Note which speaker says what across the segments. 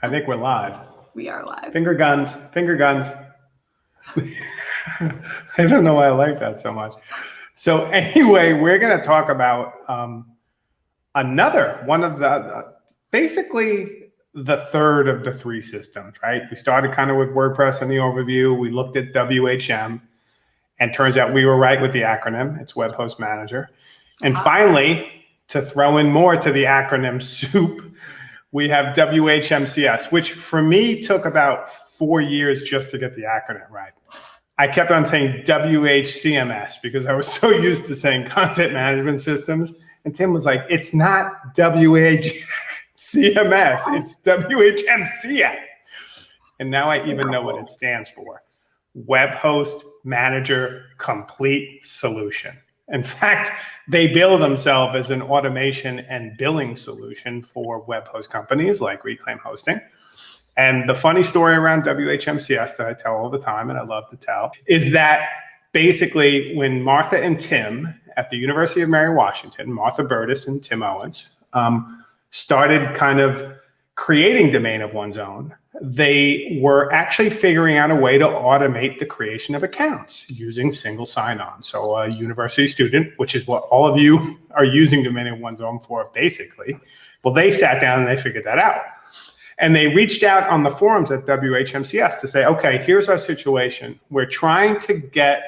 Speaker 1: I think we're live.
Speaker 2: We are live.
Speaker 1: Finger guns, finger guns. I don't know why I like that so much. So anyway, we're going to talk about um, another one of the, uh, basically the third of the three systems, right? We started kind of with WordPress in the overview. We looked at WHM and turns out we were right with the acronym. It's Web Host Manager. And finally, to throw in more to the acronym soup, we have WHMCS, which for me took about four years just to get the acronym right. I kept on saying WHCMS because I was so used to saying content management systems. And Tim was like, it's not WHCMS, it's WHMCS. And now I even know what it stands for. Web Host Manager Complete Solution. In fact, they bill themselves as an automation and billing solution for web host companies like Reclaim Hosting. And the funny story around WHMCS that I tell all the time and I love to tell is that basically when Martha and Tim at the University of Mary Washington, Martha Burtis and Tim Owens, um, started kind of creating domain of one's own, they were actually figuring out a way to automate the creation of accounts using single sign-on. So a university student, which is what all of you are using domain of one's own for basically, well, they sat down and they figured that out. And they reached out on the forums at WHMCS to say, okay, here's our situation. We're trying to get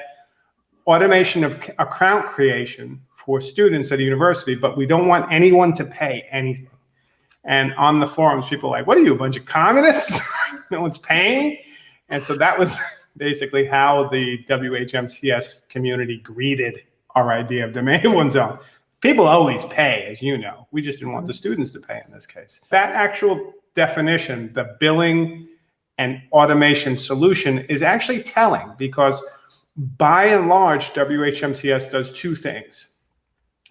Speaker 1: automation of account creation for students at a university, but we don't want anyone to pay anything. And on the forums, people are like, what are you, a bunch of communists? no one's paying. And so that was basically how the WHMCS community greeted our idea of domain one's own. People always pay, as you know. We just didn't want the mm-hmm. students to pay in this case. That actual definition, the billing and automation solution is actually telling because by and large, WHMCS does two things.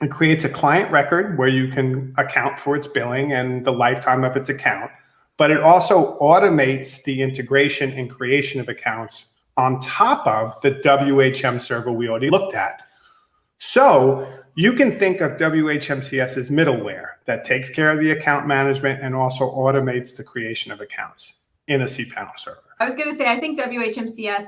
Speaker 1: It creates a client record where you can account for its billing and the lifetime of its account, but it also automates the integration and creation of accounts on top of the WHM server we already looked at. So you can think of WHMCS as middleware that takes care of the account management and also automates the creation of accounts in a cPanel server.
Speaker 2: I was going to say, I think WHMCS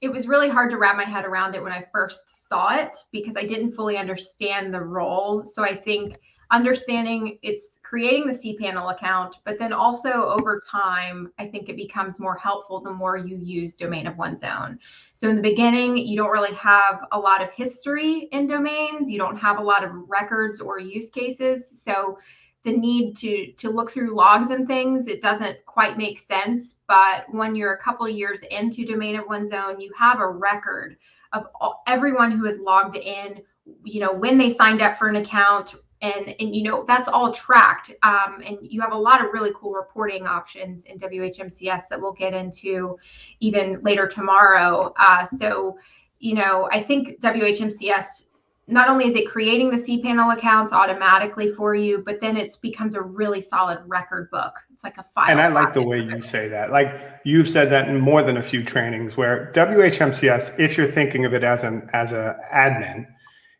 Speaker 2: it was really hard to wrap my head around it when I first saw it because I didn't fully understand the role. So I think understanding it's creating the cPanel account, but then also over time, I think it becomes more helpful the more you use domain of one's own. So in the beginning, you don't really have a lot of history in domains. You don't have a lot of records or use cases. So the need to to look through logs and things it doesn't quite make sense. But when you're a couple years into domain of one's own you have a record of all, everyone who has logged in you know when they signed up for an account and and you know that's all tracked. Um, and you have a lot of really cool reporting options in whmcs that we'll get into even later tomorrow. Uh, so you know i think whmcs not only is it creating the cPanel accounts automatically for you, but then it becomes a really solid record book. It's like a file.
Speaker 1: And I like the way you say that. Like you've said that in more than a few trainings where WHMCS, if you're thinking of it as an as a admin,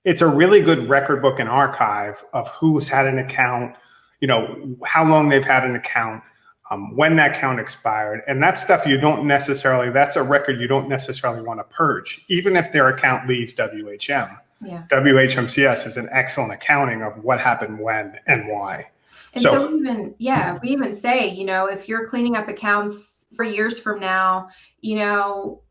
Speaker 1: it's a really good record book and archive of who's had an account, you know, how long they've had an account, um, when that account expired. And that stuff you don't necessarily, that's a record you don't necessarily want to purge, even if their account leaves WHM
Speaker 2: yeah.
Speaker 1: WHMCS is an excellent accounting of what happened when and why.
Speaker 2: And so, so even, yeah, we even say, you know, if you're cleaning up accounts for years from now, you know,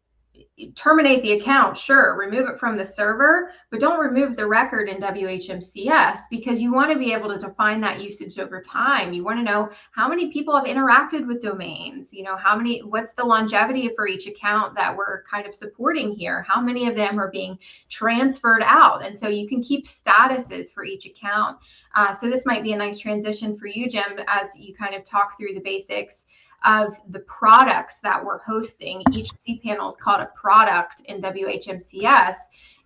Speaker 2: terminate the account, sure, remove it from the server, but don't remove the record in WHMCS because you want to be able to define that usage over time. You want to know how many people have interacted with domains, you know, how many, what's the longevity for each account that we're kind of supporting here? How many of them are being transferred out? And so you can keep statuses for each account. Uh, so this might be a nice transition for you, Jim, as you kind of talk through the basics of the products that we're hosting. Each cPanel is called a product in WHMCS,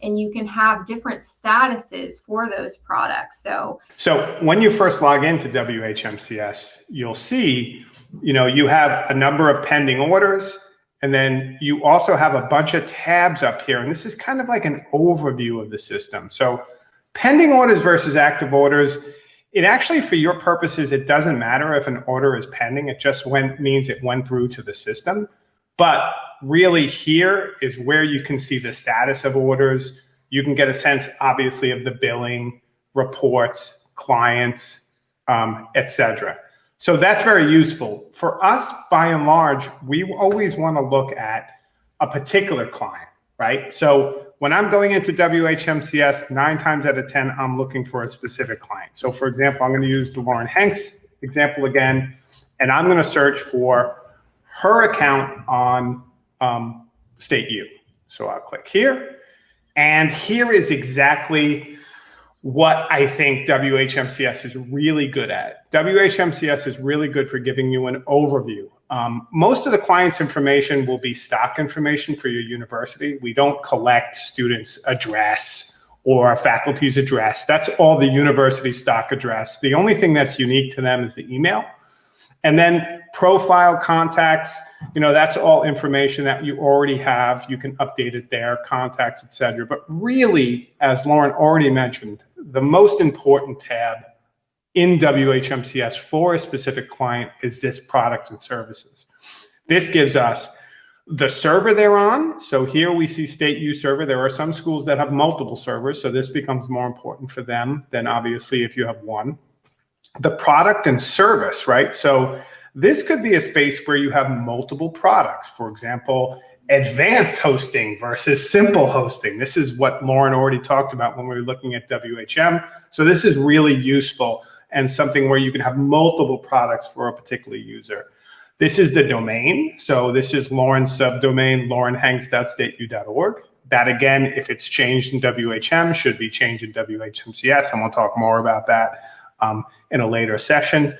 Speaker 2: and you can have different statuses for those products. So,
Speaker 1: so when you first log into WHMCS, you'll see, you know, you have a number of pending orders, and then you also have a bunch of tabs up here. And this is kind of like an overview of the system. So pending orders versus active orders it actually, for your purposes, it doesn't matter if an order is pending. It just went, means it went through to the system. But really here is where you can see the status of orders. You can get a sense, obviously, of the billing, reports, clients, um, etc. So that's very useful. For us, by and large, we always want to look at a particular client, right? So when I'm going into WHMCS, nine times out of 10, I'm looking for a specific client. So for example, I'm going to use the Lauren Hanks example again, and I'm going to search for her account on um, State U. So I'll click here. And here is exactly what I think WHMCS is really good at. WHMCS is really good for giving you an overview. Um, most of the client's information will be stock information for your university. We don't collect students' address or faculty's address. That's all the university stock address. The only thing that's unique to them is the email. And then profile contacts, you know, that's all information that you already have. You can update it there, contacts, etc. But really, as Lauren already mentioned, the most important tab in WHMCS for a specific client is this product and services. This gives us the server they're on. So here we see state U server. There are some schools that have multiple servers. So this becomes more important for them than obviously if you have one. The product and service, right? So this could be a space where you have multiple products. For example, advanced hosting versus simple hosting. This is what Lauren already talked about when we were looking at WHM. So this is really useful and something where you can have multiple products for a particular user. This is the domain. So this is Lauren's subdomain, laurenhanks.stateu.org. That again, if it's changed in WHM, should be changed in WHMCS, and we'll talk more about that um, in a later session.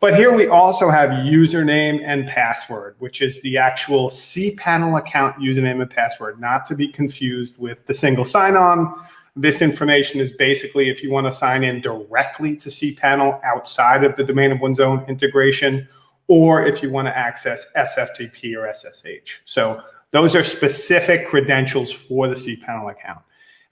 Speaker 1: But here we also have username and password, which is the actual cPanel account username and password, not to be confused with the single sign-on. This information is basically if you want to sign in directly to cPanel outside of the domain of one's own integration, or if you want to access SFTP or SSH. So those are specific credentials for the cPanel account.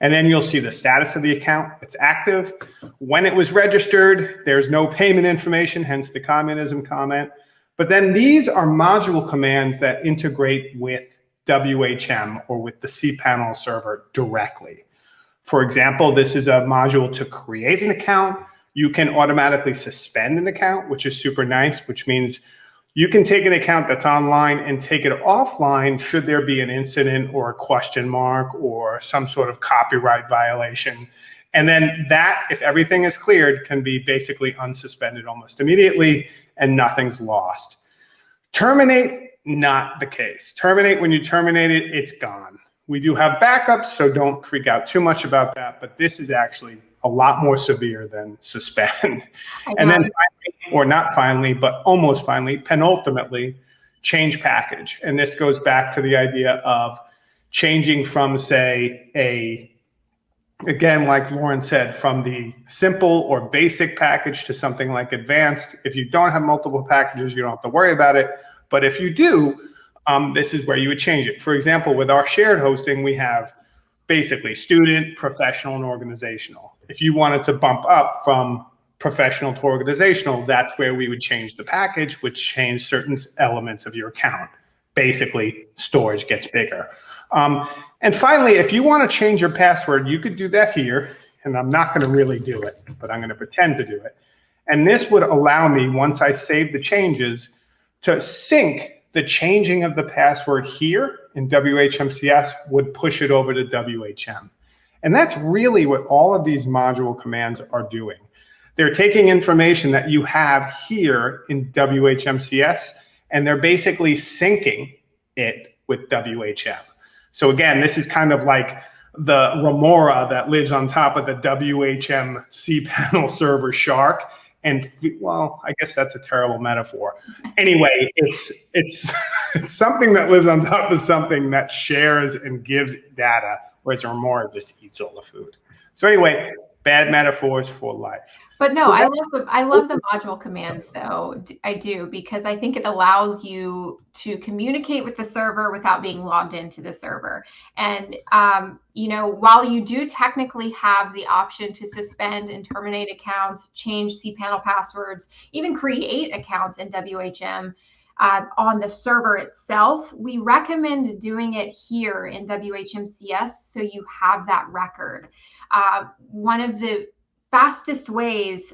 Speaker 1: And then you'll see the status of the account. It's active. When it was registered, there's no payment information, hence the communism comment. But then these are module commands that integrate with WHM or with the cPanel server directly. For example, this is a module to create an account. You can automatically suspend an account, which is super nice, which means you can take an account that's online and take it offline should there be an incident or a question mark or some sort of copyright violation. And then that, if everything is cleared, can be basically unsuspended almost immediately and nothing's lost. Terminate, not the case. Terminate, when you terminate it, it's gone. We do have backups, so don't freak out too much about that, but this is actually a lot more severe than suspend. Oh, and then finally, or not finally, but almost finally, penultimately, change package. And this goes back to the idea of changing from, say, a again, like Lauren said, from the simple or basic package to something like advanced. If you don't have multiple packages, you don't have to worry about it. But if you do, um, this is where you would change it. For example, with our shared hosting, we have basically student, professional, and organizational. If you wanted to bump up from professional to organizational, that's where we would change the package, which change certain elements of your account. Basically, storage gets bigger. Um, and finally, if you want to change your password, you could do that here. And I'm not going to really do it, but I'm going to pretend to do it. And this would allow me, once I save the changes, to sync the changing of the password here in WHMCS would push it over to WHM. And that's really what all of these module commands are doing. They're taking information that you have here in WHMCS, and they're basically syncing it with WHM. So again, this is kind of like the remora that lives on top of the WHM cPanel server shark and well, I guess that's a terrible metaphor. Anyway, it's it's it's something that lives on top of something that shares and gives data, whereas Remora just eats all the food. So anyway, bad metaphors for life.
Speaker 2: But no, I love the I love the module commands though. I do because I think it allows you to communicate with the server without being logged into the server. And um, you know, while you do technically have the option to suspend and terminate accounts, change cPanel passwords, even create accounts in WHM, uh, on the server itself, we recommend doing it here in WHMCS so you have that record. Uh, one of the fastest ways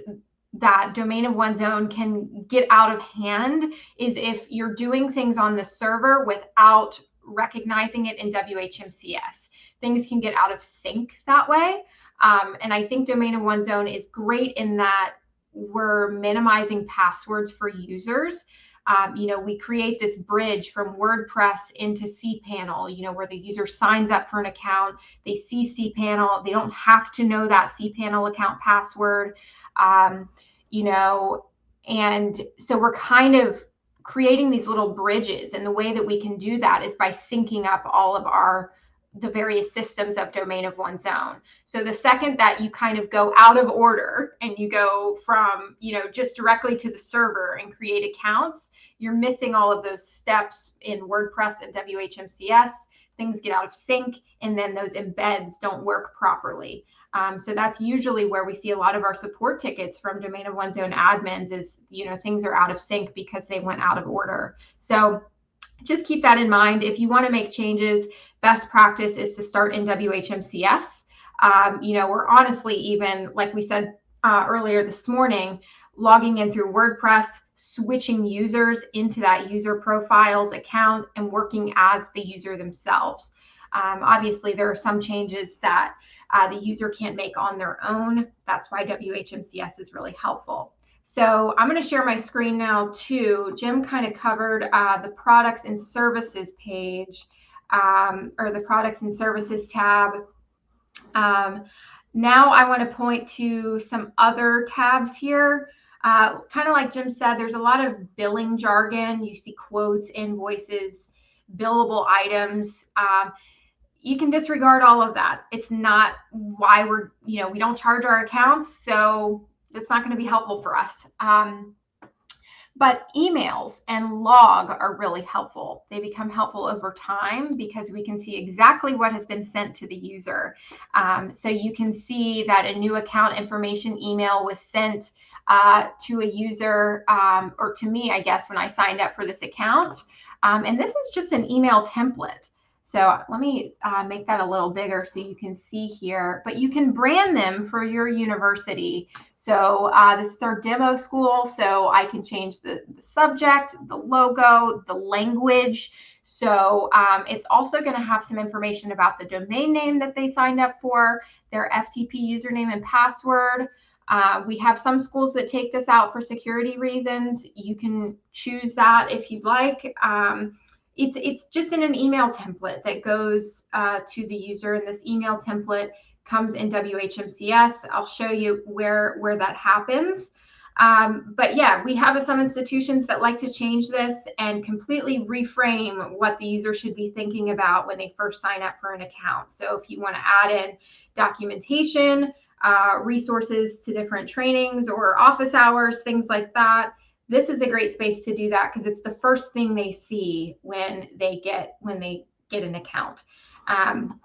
Speaker 2: that domain of one's own can get out of hand is if you're doing things on the server without recognizing it in WHMCS. Things can get out of sync that way. Um, and I think domain of one's own is great in that we're minimizing passwords for users um, you know, we create this bridge from WordPress into cPanel, you know, where the user signs up for an account, they see cPanel, they don't have to know that cPanel account password, um, you know, and so we're kind of creating these little bridges. And the way that we can do that is by syncing up all of our the various systems of domain of one's own. So the second that you kind of go out of order and you go from, you know, just directly to the server and create accounts, you're missing all of those steps in WordPress and WHMCS. Things get out of sync and then those embeds don't work properly. Um, so that's usually where we see a lot of our support tickets from domain of one's own admins is, you know, things are out of sync because they went out of order. So just keep that in mind. If you want to make changes, best practice is to start in WHMCS. Um, you know, we're honestly even, like we said uh, earlier this morning, logging in through WordPress, switching users into that user profiles account and working as the user themselves. Um, obviously, there are some changes that uh, the user can't make on their own. That's why WHMCS is really helpful. So I'm going to share my screen now too. Jim kind of covered uh, the products and services page um, or the products and services tab. Um, now I want to point to some other tabs here. Uh, kind of like Jim said, there's a lot of billing jargon. You see quotes, invoices, billable items. Um, you can disregard all of that. It's not why we're, you know, we don't charge our accounts. So it's not going to be helpful for us. Um, but emails and log are really helpful. They become helpful over time because we can see exactly what has been sent to the user. Um, so you can see that a new account information email was sent uh, to a user um, or to me, I guess, when I signed up for this account. Um, and this is just an email template. So let me uh, make that a little bigger so you can see here, but you can brand them for your university. So uh, this is our demo school, so I can change the, the subject, the logo, the language. So um, it's also gonna have some information about the domain name that they signed up for, their FTP username and password. Uh, we have some schools that take this out for security reasons. You can choose that if you'd like. Um, it's it's just in an email template that goes uh, to the user and this email template comes in WHMCS. I'll show you where where that happens. Um, but yeah, we have some institutions that like to change this and completely reframe what the user should be thinking about when they first sign up for an account. So if you want to add in documentation, uh, resources to different trainings or office hours, things like that, this is a great space to do that because it's the first thing they see when they get when they get an account. Um,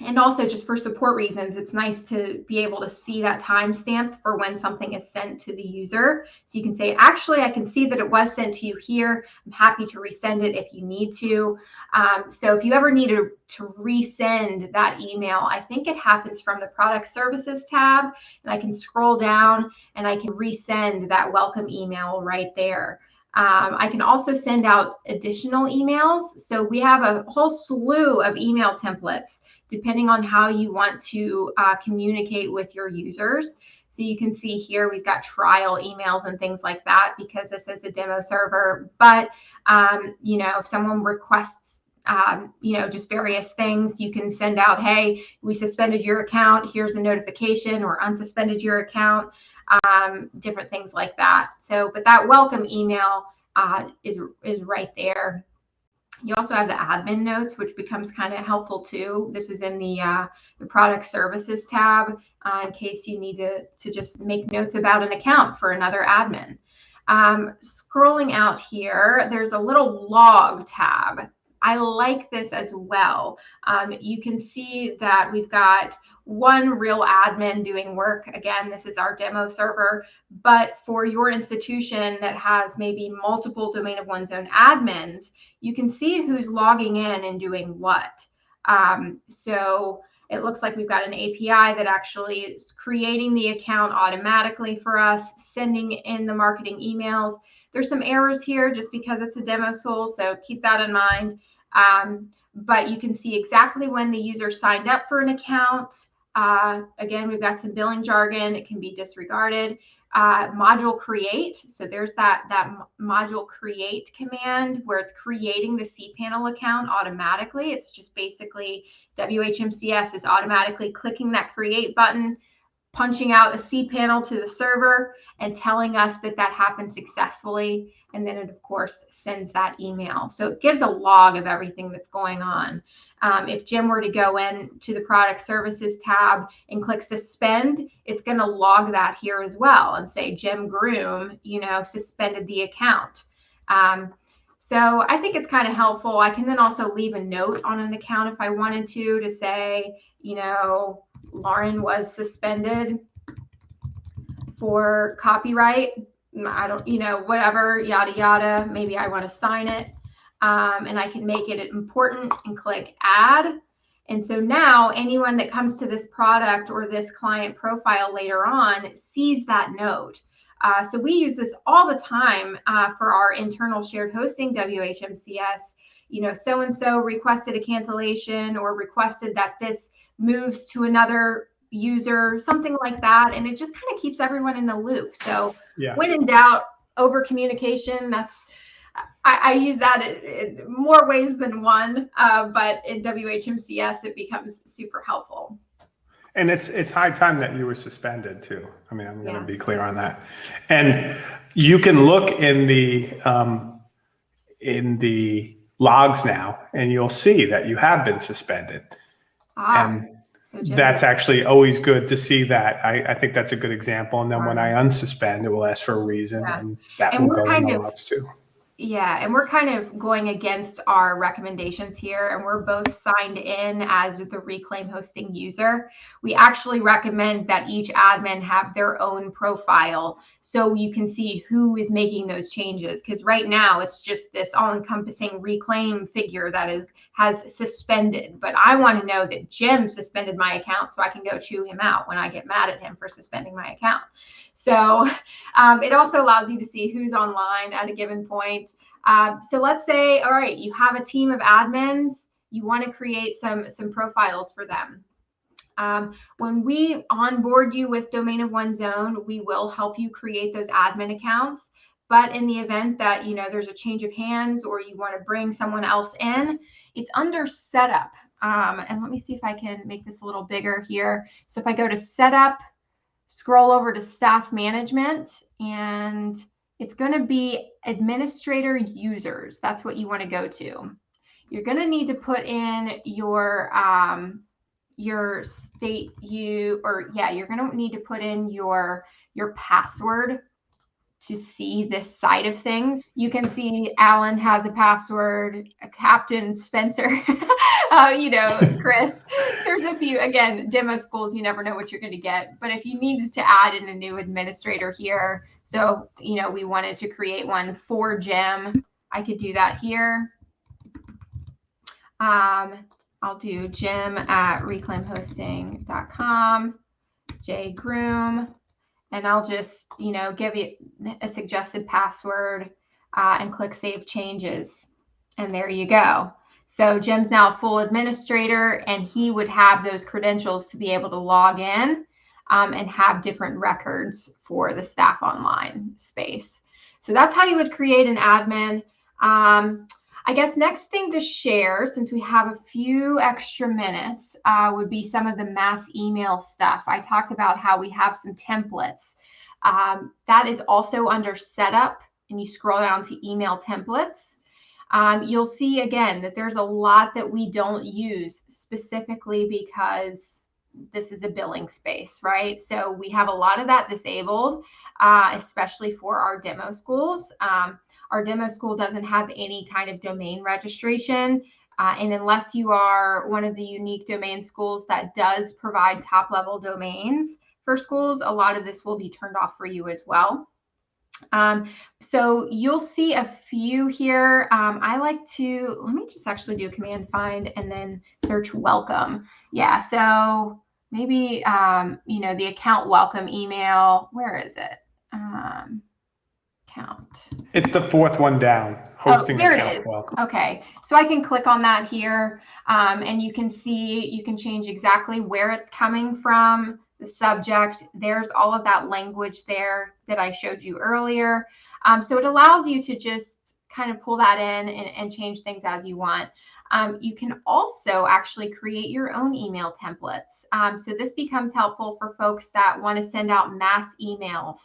Speaker 2: and also just for support reasons, it's nice to be able to see that timestamp for when something is sent to the user. So you can say, actually, I can see that it was sent to you here. I'm happy to resend it if you need to. Um, so if you ever need to, to resend that email, I think it happens from the product services tab and I can scroll down and I can resend that welcome email right there. Um, I can also send out additional emails. So we have a whole slew of email templates depending on how you want to uh, communicate with your users. So you can see here we've got trial emails and things like that because this is a demo server. But um, you know, if someone requests um, you know, just various things. You can send out, hey, we suspended your account. Here's a notification or unsuspended your account, um, different things like that. So, but that welcome email uh, is, is right there. You also have the admin notes, which becomes kind of helpful too. This is in the, uh, the product services tab uh, in case you need to, to just make notes about an account for another admin. Um, scrolling out here, there's a little log tab. I like this as well. Um, you can see that we've got one real admin doing work. Again, this is our demo server, but for your institution that has maybe multiple domain of one's own admins, you can see who's logging in and doing what. Um, so it looks like we've got an API that actually is creating the account automatically for us, sending in the marketing emails. There's some errors here just because it's a demo tool, so keep that in mind. Um, but you can see exactly when the user signed up for an account, uh, again, we've got some billing jargon. It can be disregarded. Uh, module create. So there's that, that module create command where it's creating the cPanel account automatically. It's just basically WHMCS is automatically clicking that create button, punching out a cPanel to the server and telling us that that happened successfully. And then it, of course, sends that email. So it gives a log of everything that's going on. Um, if Jim were to go in to the product services tab and click suspend, it's going to log that here as well and say Jim Groom, you know, suspended the account. Um, so I think it's kind of helpful. I can then also leave a note on an account if I wanted to, to say, you know, Lauren was suspended for copyright. I don't, you know, whatever, yada, yada. Maybe I want to sign it um, and I can make it important and click add. And so now anyone that comes to this product or this client profile later on sees that note. Uh, so we use this all the time uh, for our internal shared hosting WHMCS. You know, so and so requested a cancellation or requested that this moves to another user, something like that. And it just kind of keeps everyone in the loop. So yeah. when in doubt, over communication, that's I, I use that in, in, more ways than one, uh, but in WHMCS, it becomes super helpful.
Speaker 1: And it's it's high time that you were suspended too. I mean, I'm going to be clear on that. And you can look in the um, in the logs now, and you'll see that you have been suspended. Ah. And so that's actually always good to see that. I, I think that's a good example. And then when I unsuspend, it will ask for a reason, yeah. and that and will go in the logs too.
Speaker 2: Yeah, and we're kind of going against our recommendations here, and we're both signed in as the Reclaim Hosting user. We actually recommend that each admin have their own profile so you can see who is making those changes. Because right now it's just this all-encompassing Reclaim figure that is has suspended. But I want to know that Jim suspended my account so I can go chew him out when I get mad at him for suspending my account. So um, it also allows you to see who's online at a given point. Um, so let's say, all right, you have a team of admins, you want to create some, some profiles for them. Um, when we onboard you with Domain of One's Own, we will help you create those admin accounts. But in the event that you know there's a change of hands or you want to bring someone else in, it's under setup. Um, and let me see if I can make this a little bigger here. So if I go to setup, scroll over to staff management and it's going to be administrator users. That's what you want to go to. You're going to need to put in your um, your State U or yeah, you're going to need to put in your your password to see this side of things. You can see Alan has a password, Captain Spencer, uh, you know, Chris. There's a few, again, demo schools, you never know what you're going to get. But if you needed to add in a new administrator here, so, you know, we wanted to create one for Jim, I could do that here. Um, I'll do Jim at reclaimhosting.com, J Groom and I'll just, you know, give you a suggested password uh, and click Save Changes. And there you go. So Jim's now a full administrator and he would have those credentials to be able to log in um, and have different records for the staff online space. So that's how you would create an admin. Um, I guess next thing to share, since we have a few extra minutes, uh, would be some of the mass email stuff. I talked about how we have some templates. Um, that is also under setup, and you scroll down to email templates. Um, you'll see again that there's a lot that we don't use specifically because this is a billing space, right? So we have a lot of that disabled, uh, especially for our demo schools. Um, our demo school doesn't have any kind of domain registration. Uh, and unless you are one of the unique domain schools that does provide top level domains for schools, a lot of this will be turned off for you as well. Um, so you'll see a few here. Um, I like to, let me just actually do a command find and then search welcome. Yeah, so maybe, um, you know, the account welcome email, where is it? Um, account.
Speaker 1: It's the fourth one down, hosting
Speaker 2: there
Speaker 1: account
Speaker 2: is.
Speaker 1: welcome.
Speaker 2: Okay, so I can click on that here um, and you can see, you can change exactly where it's coming from, the subject. There's all of that language there that I showed you earlier. Um, so it allows you to just kind of pull that in and, and change things as you want. Um, you can also actually create your own email templates. Um, so this becomes helpful for folks that want to send out mass emails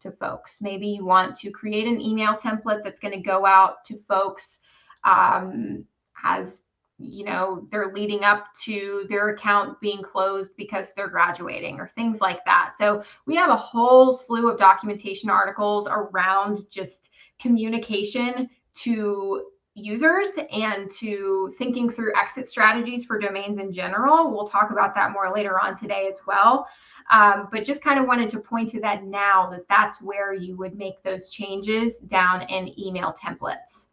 Speaker 2: to folks. Maybe you want to create an email template that's going to go out to folks um, as you know they're leading up to their account being closed because they're graduating or things like that. So we have a whole slew of documentation articles around just communication to users and to thinking through exit strategies for domains in general. We'll talk about that more later on today as well. Um, but just kind of wanted to point to that now that that's where you would make those changes down in email templates.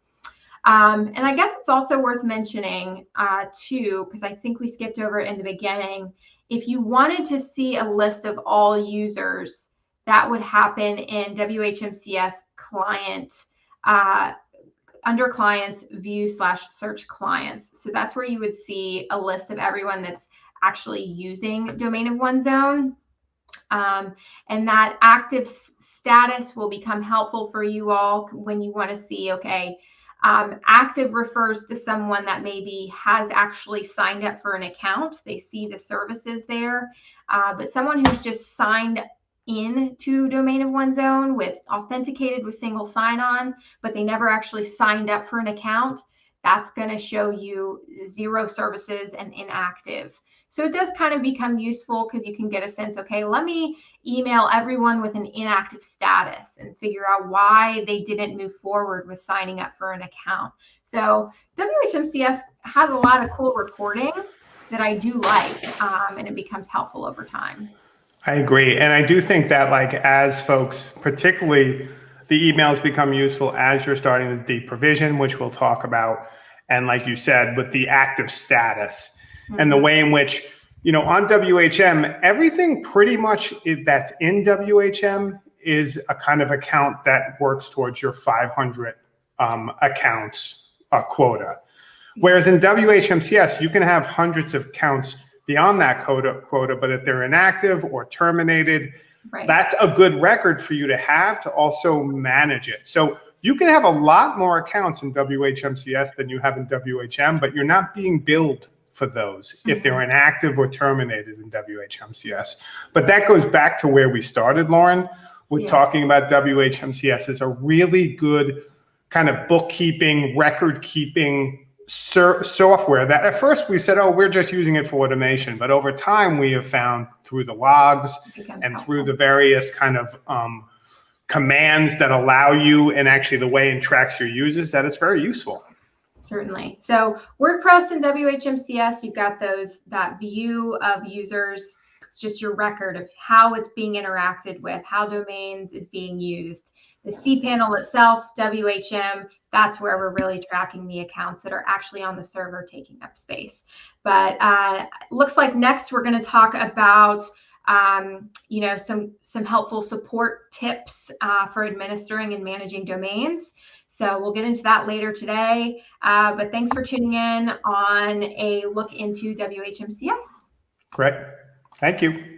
Speaker 2: Um, and I guess it's also worth mentioning uh, too, because I think we skipped over it in the beginning. If you wanted to see a list of all users, that would happen in WHMCS client uh, under clients view slash search clients. So that's where you would see a list of everyone that's actually using domain of one's own. Um, and that active status will become helpful for you all when you want to see, okay, um, active refers to someone that maybe has actually signed up for an account. They see the services there, uh, but someone who's just signed in to domain of one's own with authenticated with single sign-on, but they never actually signed up for an account, that's going to show you zero services and inactive. So it does kind of become useful because you can get a sense, okay, let me email everyone with an inactive status and figure out why they didn't move forward with signing up for an account. So WHMCS has a lot of cool reporting that I do like, um, and it becomes helpful over time.
Speaker 1: I agree. And I do think that like as folks, particularly the emails become useful as you're starting to deprovision, which we'll talk about. And like you said, with the active status mm-hmm. and the way in which, you know, on WHM, everything pretty much that's in WHM is a kind of account that works towards your 500 um, accounts uh, quota. Whereas in WHMCS, you can have hundreds of accounts beyond that quota, quota, but if they're inactive or terminated, right. that's a good record for you to have to also manage it. So you can have a lot more accounts in WHMCS than you have in WHM, but you're not being billed for those if they're mm-hmm. inactive or terminated in WHMCS. But that goes back to where we started, Lauren, with yeah. talking about WHMCS as a really good kind of bookkeeping, record keeping software that at first we said, oh, we're just using it for automation. But over time, we have found through the logs and through the various kind of um, commands that allow you and actually the way it tracks your users that it's very useful.
Speaker 2: Certainly. So WordPress and WHMCS, you've got those that view of users. It's just your record of how it's being interacted with, how domains is being used. The cPanel itself, WHM, that's where we're really tracking the accounts that are actually on the server taking up space. But uh, looks like next we're going to talk about um, you know some some helpful support tips uh, for administering and managing domains. So we'll get into that later today. Uh, but thanks for tuning in on a look into WHMCS.
Speaker 1: Great. Thank you.